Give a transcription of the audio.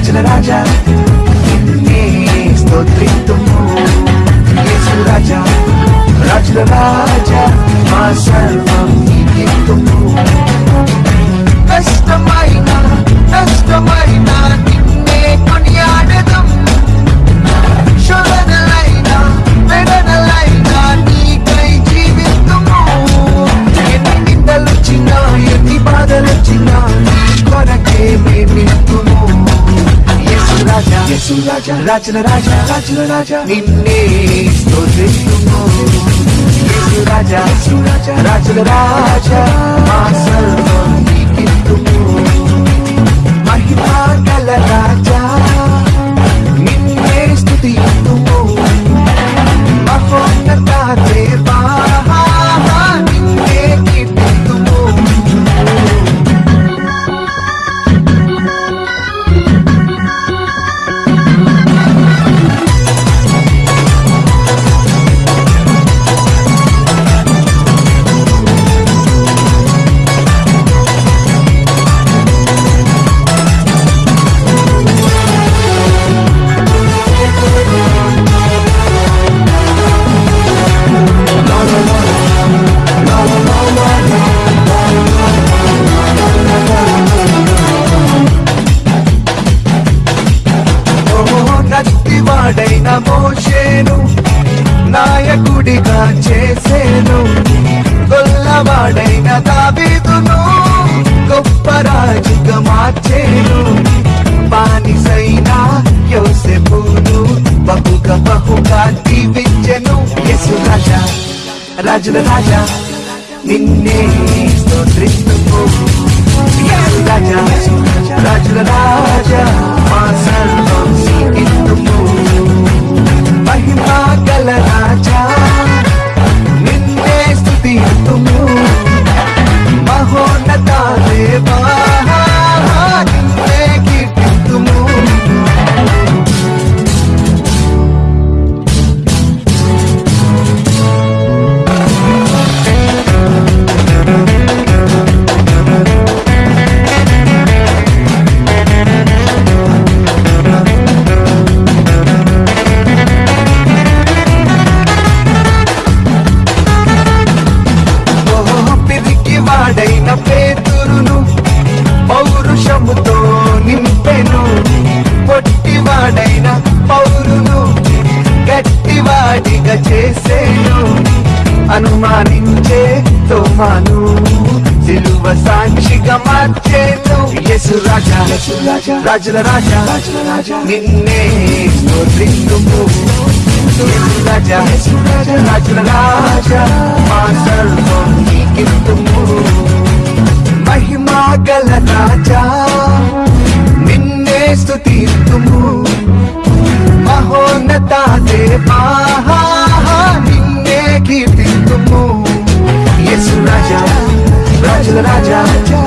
రాజుల రాజా. నిన్నే స్తోత్రితుము యేసు రాజా. రాజుల రాజా మా రాజా యేసు రాజా రాజుల రాజా రాజుల రాజా నిన్నే స్తోత్రిస్తుము యేసు రాజా యేసు రాజా రాజుల రాజా మా సర్వం నీకిత్తుము మహిమా గల రాజా నత్తివాడైన మోషేను నాయకుడిగా చేసేను. గొల్లవాడైన దావీదును గొప్ప రాజుగా మార్చేను. బానిసైన యోసెపును బహుగా బహుగా దీవించెను. యసు రాజా రాజుల రాజా నిన్నే స్తోత్రిస్తుము. రాజా రాజుల రాజా మా అనుమానించే తోమాను సిలువ సాక్షిగా మార్చేను. యేసు రాజా. రాజుల రాజా. నిన్నే స్తోత్రిస్తుము. రాజా. రాజుల రాజా. మా సర్వం నీకిత్తుము మహిమా గల రాజా. నిన్నే స్తుతిస్తుము మహోన్నత దేవా. రాజుల రాజా నిన్నే